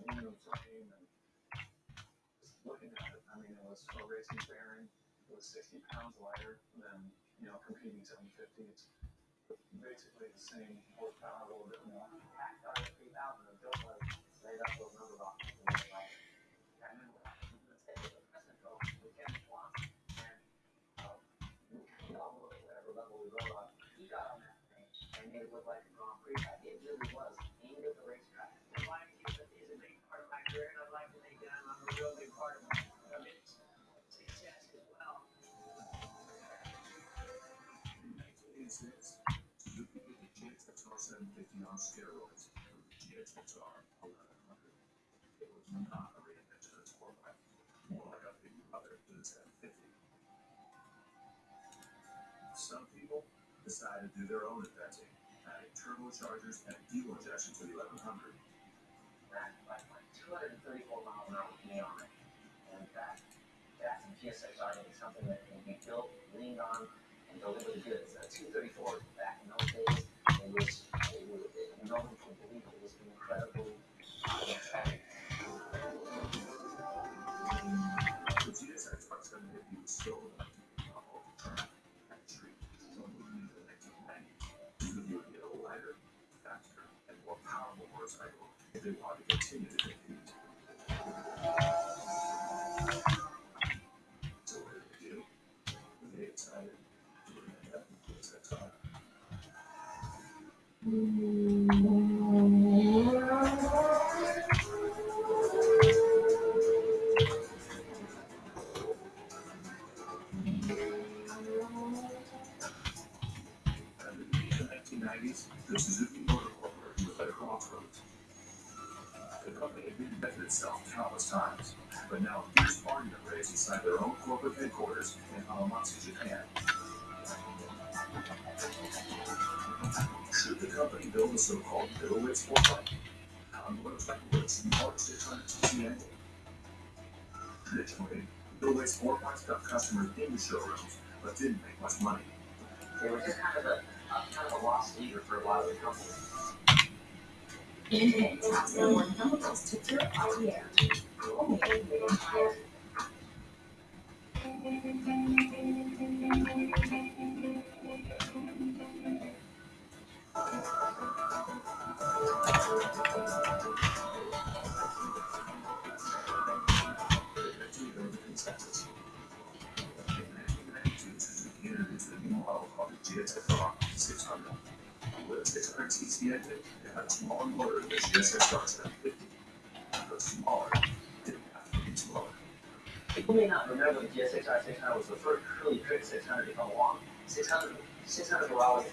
aluminum frame and looking at it, I mean, it was a racing bearing. It was 60 pounds lighter than, you know, competing 750. It's basically the same horsepower, a little bit more. Packed out of 3000 and laid up and it was I was Crescent Road with Kevin Schwantz and, um, it look like a Grand Prix. It really was aimed at the racetrack. Some people decided to do their own inventing, adding turbochargers and fuel injection to the 1100. That like 234 miles an hour a is something that can be built, leaned on, and deliver goods. A 234 back in those days, it was it was it, no one could believe it was incredibly uh, traffic. The GSXR 750 was still the track and so moving into the 1990s, Suzuki would get a lighter, faster, and more powerful motorcycle if they wanted to continue to compete. Headquarters in Hamamatsu, Japan. Should the company build a so-called sport bike? How motorcycle with a smaller 600 cc engine? Traditionally, middleweight sport bikes got customers into showrooms, but didn't make much money. They were just kind of a, a kind of a lost leader for a lot of the companies. Intake top number one to purify the air. Only model called GSXR 600. With a 600 cc engine, it had a smaller motor than the GSXR 750. Smaller didn't have to be slower. People may not remember the GSXR 600 was the first really quick 600 to come along. 600, 600 were always